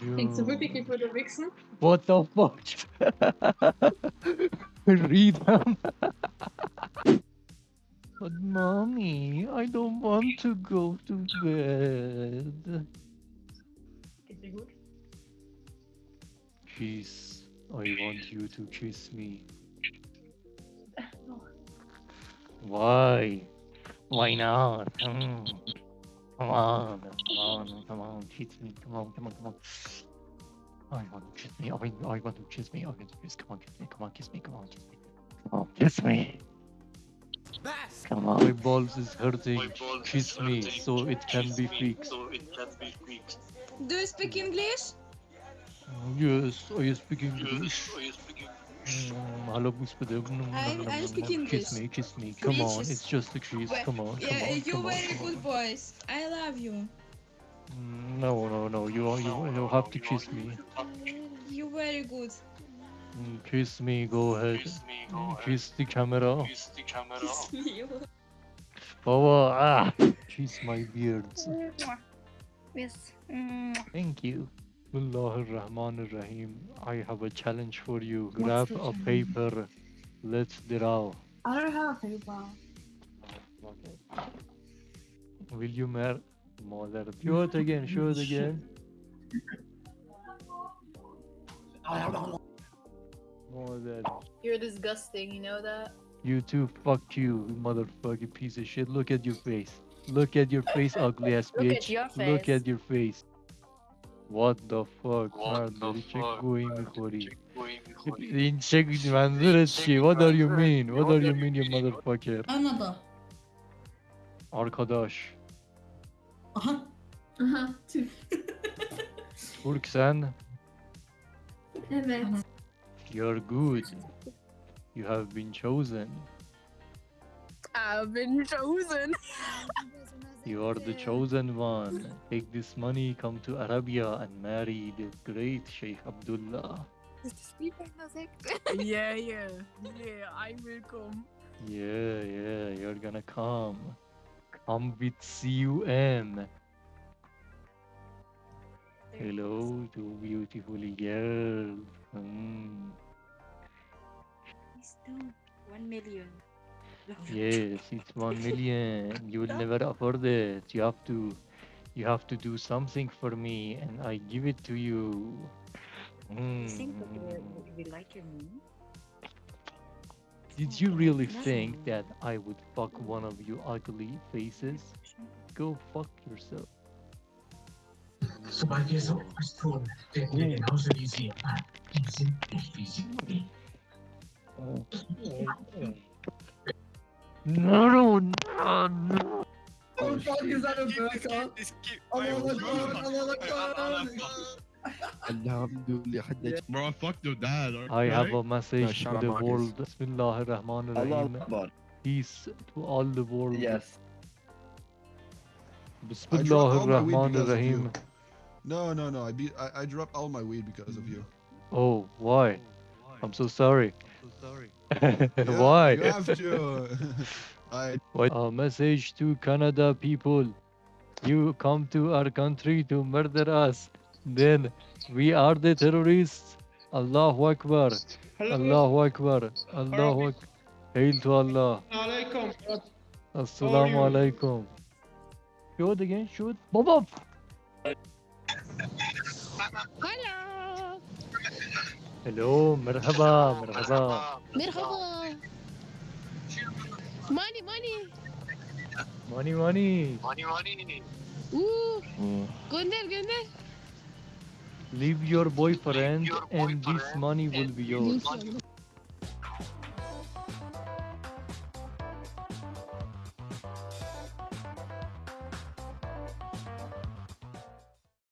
Denkst du wirklich, ich würde wichsen? What the fuck? Read them. but mommy, I don't want to go to bed. Geht dir gut? Kiss. I want you to kiss me. Why? Why not? Mm. Come on, come on, come on, cheat me, come on, come on, come on. I want to kiss me, I, mean, I want to kiss me, I want to kiss, come on, kiss me, come on, kiss me, come on, kiss me. Come on, kiss me. Come on. My balls is hurting, balls kiss is hurting. me, so it can kiss be fixed. So it can be fixed. Do you speak English? Yes, I speak English. Yes, I speak I- I speak Kiss English. me, kiss me. Come on, it's just a kiss. Well, Come on, come Yeah, on, you come very come good on. boys. I love you. Mm, No, no, no. You you you have to kiss me. You very good. Mm, Kiss me. Go ahead. Mm, Kiss the camera. Kiss me. Baba, ah, kiss my beard. Yes. Thank you. Bismillah ar-Rahman ar-Rahim. I have a challenge for you. What's Grab a challenge? paper. Let's draw. I don't have a paper. Will you marry? Mother. Show it again. Show it again. Mother. You're disgusting, you know that? You too. Fuck you, you motherfucking piece of shit. Look at your face. Look at your face, ugly ass Look at bitch. your Look at your face. What the fuck? What the fuck? Going Linçe benzeretçi. What are you mean? What are you mean you motherfucker? Anladım. Arkadaş. Aha. Aha. Türk. Türk sen. Evet. You're good. You have been chosen. I've been chosen. You are the chosen one. Take this money, come to Arabia and marry the great Sheikh Abdullah. yeah, yeah, yeah, I will come. Yeah, yeah, you're gonna come. Come with CUM. Hello, two beautiful girls. Mm. Please don't. One million. Yes, it's one million. You will never afford it. You have to, you have to do something for me, and I give it to you. You think that Mm. we- like your money? Did you really think that I would fuck one of you ugly faces? Go fuck yourself. Sebagai seorang pastor dan harus diisi izin izin No, no, no, no. Oh fuck, is that a burqa? Allah Akbar, Allah Akbar. Bro, oh, oh, fuck your dad. I have a message shut to the Marcus. world. Bismillah ar-Rahman Allah ar-Rahim. Akbar. Peace to all the world. Yes. Bismillah all my weed ar-Rahman because of ar-Rahim. No, no, no. I beat. I, I dropped all my weed because of you. Hmm. Oh, oh, why? I'm so sorry. Yeah, why? You have to. I. What? A message to Canada people. You come to our country to murder us. Then we are the terrorists. Allahu Akbar. Allahu Akbar. Allahu Akbar. Hail to Allah. Assalamu alaikum. Shoot again, shoot. Bob up. Hello, مرحبا مرحبا. Merhaba. Money, money. Money, money. Ooh. Gönder, gönder. Leave your boyfriend and this money will be yours. İnşallah.